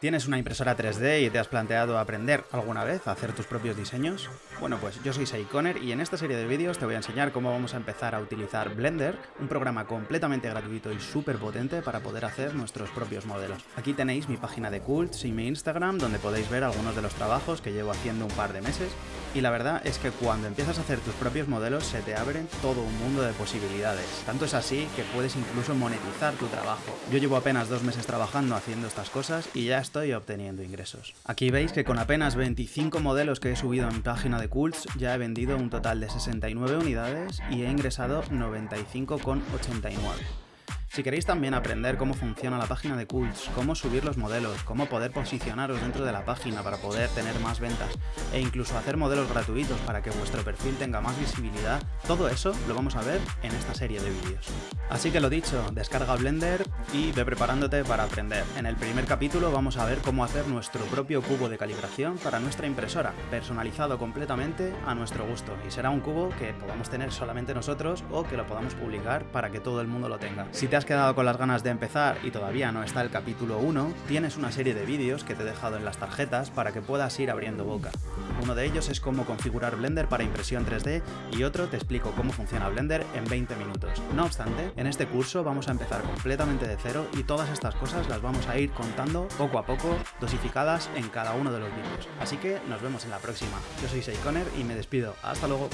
¿Tienes una impresora 3D y te has planteado aprender alguna vez a hacer tus propios diseños? Bueno, pues yo soy Saikoner y en esta serie de vídeos te voy a enseñar cómo vamos a empezar a utilizar Blender, un programa completamente gratuito y súper potente para poder hacer nuestros propios modelos. Aquí tenéis mi página de Cults y mi Instagram donde podéis ver algunos de los trabajos que llevo haciendo un par de meses y la verdad es que cuando empiezas a hacer tus propios modelos se te abren todo un mundo de posibilidades. Tanto es así que puedes incluso monetizar tu trabajo. Yo llevo apenas dos meses trabajando haciendo estas cosas y ya estoy obteniendo ingresos. Aquí veis que con apenas 25 modelos que he subido mi página de Cults ya he vendido un total de 69 unidades y he ingresado 95,89. Si queréis también aprender cómo funciona la página de Cults, cómo subir los modelos, cómo poder posicionaros dentro de la página para poder tener más ventas e incluso hacer modelos gratuitos para que vuestro perfil tenga más visibilidad, todo eso lo vamos a ver en esta serie de vídeos. Así que lo dicho, descarga Blender y ve preparándote para aprender. En el primer capítulo vamos a ver cómo hacer nuestro propio cubo de calibración para nuestra impresora, personalizado completamente a nuestro gusto y será un cubo que podamos tener solamente nosotros o que lo podamos publicar para que todo el mundo lo tenga. Si te has quedado con las ganas de empezar y todavía no está el capítulo 1, tienes una serie de vídeos que te he dejado en las tarjetas para que puedas ir abriendo boca. Uno de ellos es cómo configurar Blender para impresión 3D y otro te explico cómo funciona Blender en 20 minutos. No obstante, en este curso vamos a empezar completamente de cero y todas estas cosas las vamos a ir contando poco a poco, dosificadas en cada uno de los vídeos. Así que nos vemos en la próxima. Yo soy Seikoner y me despido. Hasta luego.